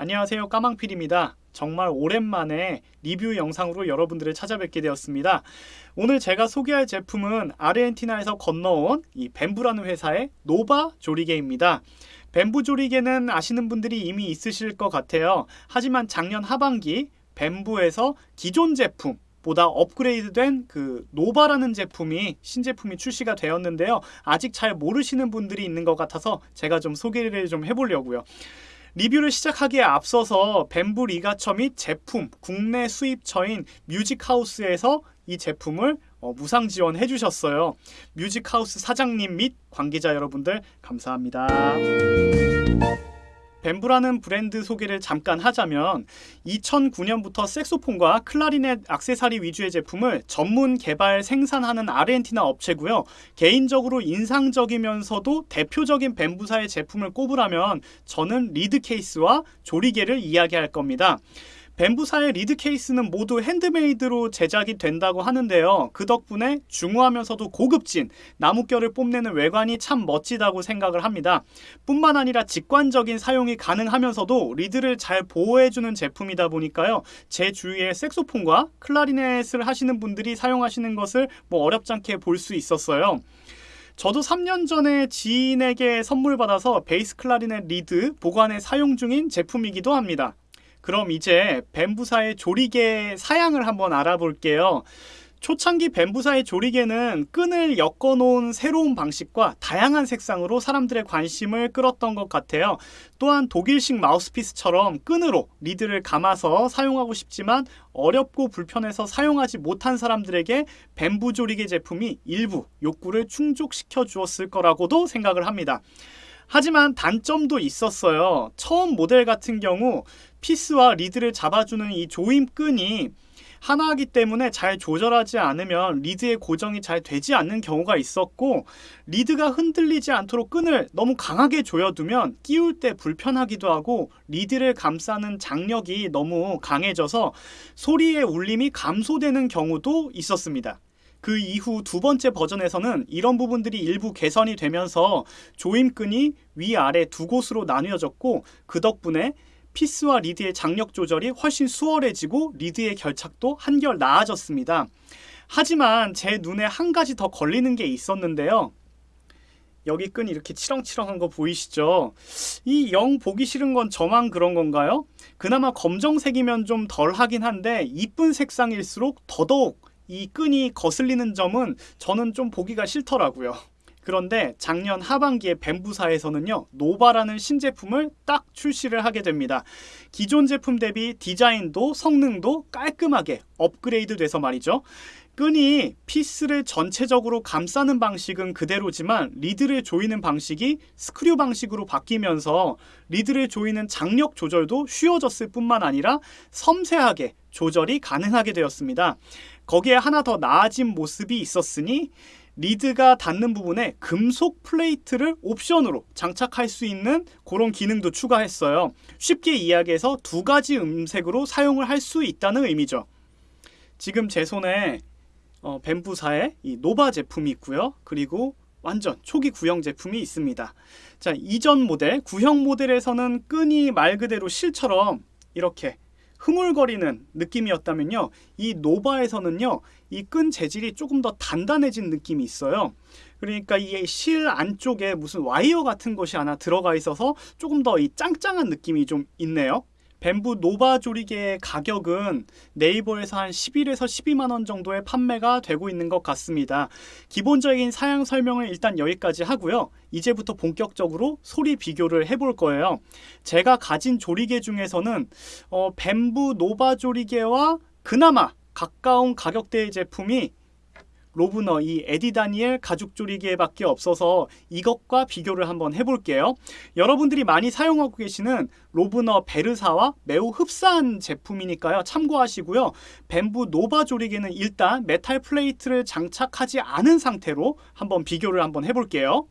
안녕하세요 까망필입니다. 정말 오랜만에 리뷰 영상으로 여러분들을 찾아뵙게 되었습니다. 오늘 제가 소개할 제품은 아르헨티나에서 건너온 이 뱀부라는 회사의 노바 조리개입니다. 뱀부 조리개는 아시는 분들이 이미 있으실 것 같아요. 하지만 작년 하반기 뱀부에서 기존 제품 보다 업그레이드된 그 노바라는 제품이 신제품이 출시가 되었는데요. 아직 잘 모르시는 분들이 있는 것 같아서 제가 좀 소개를 좀 해보려고요. 리뷰를 시작하기에 앞서서 뱀부 ligature 및 제품 국내 수입처인 뮤직하우스에서 이 제품을 어, 무상 지원해 주셨어요. 뮤직하우스 사장님 및 관계자 여러분들 감사합니다. 뱀부라는 브랜드 소개를 잠깐 하자면 2009년부터 색소폰과 클라리넷 악세사리 위주의 제품을 전문 개발 생산하는 아르헨티나 업체고요. 개인적으로 인상적이면서도 대표적인 뱀부사의 제품을 꼽으라면 저는 리드 케이스와 조리개를 이야기할 겁니다. 뱀부사의 리드 케이스는 모두 핸드메이드로 제작이 된다고 하는데요. 그 덕분에 중후하면서도 고급진 나무결을 뽐내는 외관이 참 멋지다고 생각을 합니다. 뿐만 아니라 직관적인 사용이 가능하면서도 리드를 잘 보호해주는 제품이다 보니까요. 제 주위에 색소폰과 클라리넷을 하시는 분들이 사용하시는 것을 뭐 어렵지 않게 볼 수 있었어요. 저도 3년 전에 지인에게 선물 받아서 베이스 클라리넷 리드 보관에 사용 중인 제품이기도 합니다. 그럼 이제 뱀부사의 조리개 사양을 한번 알아볼게요. 초창기 뱀부사의 조리개는 끈을 엮어 놓은 새로운 방식과 다양한 색상으로 사람들의 관심을 끌었던 것 같아요. 또한 독일식 마우스피스처럼 끈으로 리드를 감아서 사용하고 싶지만 어렵고 불편해서 사용하지 못한 사람들에게 뱀부 조리개 제품이 일부 욕구를 충족시켜 주었을 거라고도 생각을 합니다. 하지만 단점도 있었어요. 처음 모델 같은 경우 피스와 리드를 잡아주는 이 조임끈이 하나이기 때문에 잘 조절하지 않으면 리드의 고정이 잘 되지 않는 경우가 있었고 리드가 흔들리지 않도록 끈을 너무 강하게 조여두면 끼울 때 불편하기도 하고 리드를 감싸는 장력이 너무 강해져서 소리의 울림이 감소되는 경우도 있었습니다. 그 이후 두 번째 버전에서는 이런 부분들이 일부 개선이 되면서 조임끈이 위아래 두 곳으로 나뉘어졌고 그 덕분에 피스와 리드의 장력 조절이 훨씬 수월해지고 리드의 결착도 한결 나아졌습니다. 하지만 제 눈에 한 가지 더 걸리는 게 있었는데요. 여기 끈이 이렇게 치렁치렁한 거 보이시죠? 이 영 보기 싫은 건 저만 그런 건가요? 그나마 검정색이면 좀 덜 하긴 한데 이쁜 색상일수록 더더욱 이 끈이 거슬리는 점은 저는 좀 보기가 싫더라고요. 그런데 작년 하반기에 뱀부사에서는요 노바라는 신제품을 딱 출시를 하게 됩니다. 기존 제품 대비 디자인도 성능도 깔끔하게 업그레이드 돼서 말이죠. 끈이 피스를 전체적으로 감싸는 방식은 그대로지만 리드를 조이는 방식이 스크류 방식으로 바뀌면서 리드를 조이는 장력 조절도 쉬워졌을 뿐만 아니라 섬세하게 조절이 가능하게 되었습니다. 거기에 하나 더 나아진 모습이 있었으니 리드가 닿는 부분에 금속 플레이트를 옵션으로 장착할 수 있는 그런 기능도 추가했어요. 쉽게 이야기해서 두 가지 음색으로 사용을 할 수 있다는 의미죠. 지금 제 손에 어, 뱀부사의 이 노바 제품이 있고요. 그리고 완전 초기 구형 제품이 있습니다. 자, 이전 모델, 구형 모델에서는 끈이 말 그대로 실처럼 이렇게 흐물거리는 느낌이었다면요. 이 노바에서는요. 이 끈 재질이 조금 더 단단해진 느낌이 있어요. 그러니까 이 실 안쪽에 무슨 와이어 같은 것이 하나 들어가 있어서 조금 더 이 짱짱한 느낌이 좀 있네요. 뱀부 노바 조리개의 가격은 네이버에서 한 11에서 12만원 정도에 판매가 되고 있는 것 같습니다. 기본적인 사양 설명을 일단 여기까지 하고요. 이제부터 본격적으로 소리 비교를 해볼 거예요. 제가 가진 조리개 중에서는 어, 뱀부 노바 조리개와 그나마 가까운 가격대의 제품이 로브너 이 에디 다니엘 가죽 조리개밖에 없어서 이것과 비교를 한번 해볼게요. 여러분들이 많이 사용하고 계시는 로브너 베르사와 매우 흡사한 제품이니까요. 참고하시고요. 뱀부 노바 조리개는 일단 메탈 플레이트를 장착하지 않은 상태로 한번 비교를 한번 해볼게요.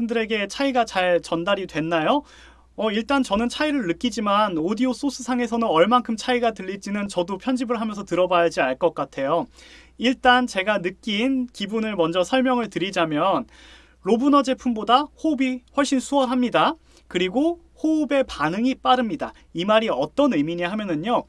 여러분들에게 차이가 잘 전달이 됐나요? 어, 일단 저는 차이를 느끼지만 오디오 소스 상에서는 얼만큼 차이가 들릴지는 저도 편집을 하면서 들어봐야지 알 것 같아요. 일단 제가 느낀 기분을 먼저 설명을 드리자면 로브너 제품보다 호흡이 훨씬 수월합니다. 그리고 호흡의 반응이 빠릅니다. 이 말이 어떤 의미냐 하면은요.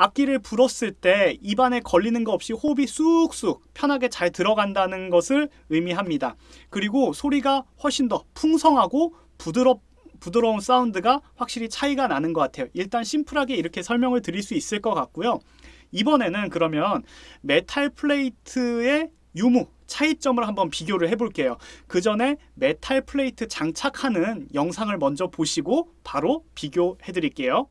악기를 불었을 때 입안에 걸리는 거 없이 호흡이 쑥쑥 편하게 잘 들어간다는 것을 의미합니다. 그리고 소리가 훨씬 더 풍성하고 부드럽 부드러운 사운드가 확실히 차이가 나는 것 같아요. 일단 심플하게 이렇게 설명을 드릴 수 있을 것 같고요. 이번에는 그러면 메탈 플레이트의 유무 차이점을 한번 비교를 해볼게요. 그 전에 메탈 플레이트 장착하는 영상을 먼저 보시고 바로 비교해 드릴게요.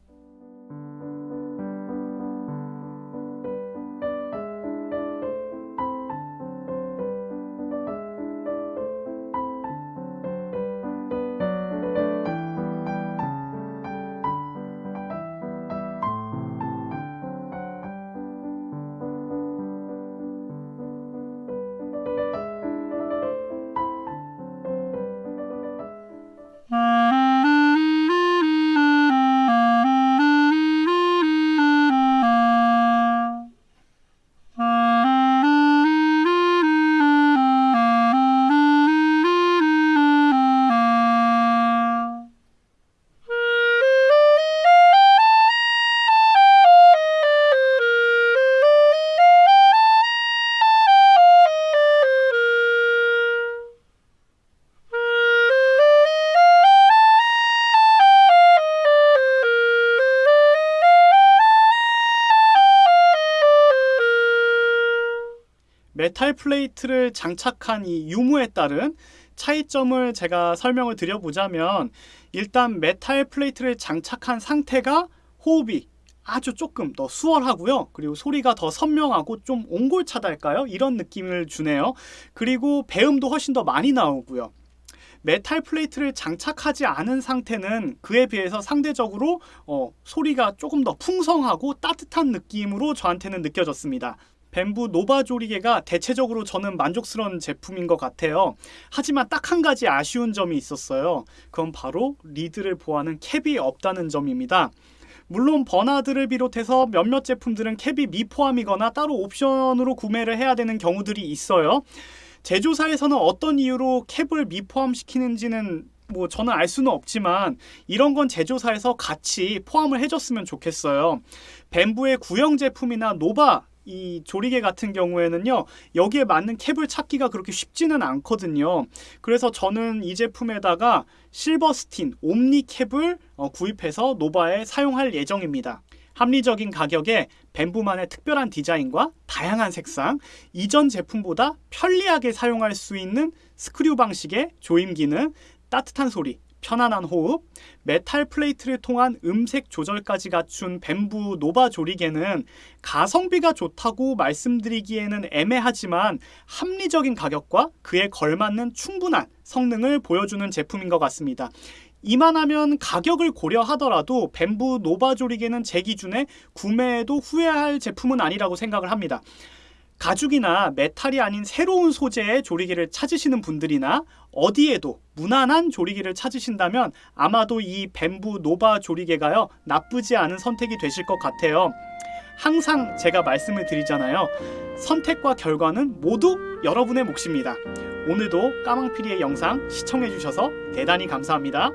메탈 플레이트를 장착한 이 유무에 따른 차이점을 제가 설명을 드려보자면 일단 메탈 플레이트를 장착한 상태가 호흡이 아주 조금 더 수월하고요. 그리고 소리가 더 선명하고 좀 옹골차달까요? 이런 느낌을 주네요. 그리고 배음도 훨씬 더 많이 나오고요. 메탈 플레이트를 장착하지 않은 상태는 그에 비해서 상대적으로 어, 소리가 조금 더 풍성하고 따뜻한 느낌으로 저한테는 느껴졌습니다. 뱀부 노바 조리개가 대체적으로 저는 만족스러운 제품인 것 같아요. 하지만 딱 한 가지 아쉬운 점이 있었어요. 그건 바로 리드를 보호하는 캡이 없다는 점입니다. 물론 버나드를 비롯해서 몇몇 제품들은 캡이 미포함이거나 따로 옵션으로 구매를 해야 되는 경우들이 있어요. 제조사에서는 어떤 이유로 캡을 미포함시키는지는 뭐 저는 알 수는 없지만 이런 건 제조사에서 같이 포함을 해줬으면 좋겠어요. 뱀부의 구형 제품이나 노바 이 조리개 같은 경우에는요 여기에 맞는 캡을 찾기가 그렇게 쉽지는 않거든요. 그래서 저는 이 제품에다가 실버스틴 옴니 캡을 어, 구입해서 노바에 사용할 예정입니다. 합리적인 가격에 뱀부만의 특별한 디자인과 다양한 색상 이전 제품보다 편리하게 사용할 수 있는 스크류 방식의 조임 기능 따뜻한 소리 편안한 호흡, 메탈 플레이트를 통한 음색 조절까지 갖춘 뱀부 노바 조리개는 가성비가 좋다고 말씀드리기에는 애매하지만 합리적인 가격과 그에 걸맞는 충분한 성능을 보여주는 제품인 것 같습니다. 이만하면 가격을 고려하더라도 뱀부 노바 조리개는 제 기준에 구매해도 후회할 제품은 아니라고 생각을 합니다. 가죽이나 메탈이 아닌 새로운 소재의 조리개를 찾으시는 분들이나 어디에도 무난한 조리개를 찾으신다면 아마도 이 뱀부 노바 조리개가요 나쁘지 않은 선택이 되실 것 같아요. 항상 제가 말씀을 드리잖아요. 선택과 결과는 모두 여러분의 몫입니다. 오늘도 까망피리의 영상 시청해주셔서 대단히 감사합니다.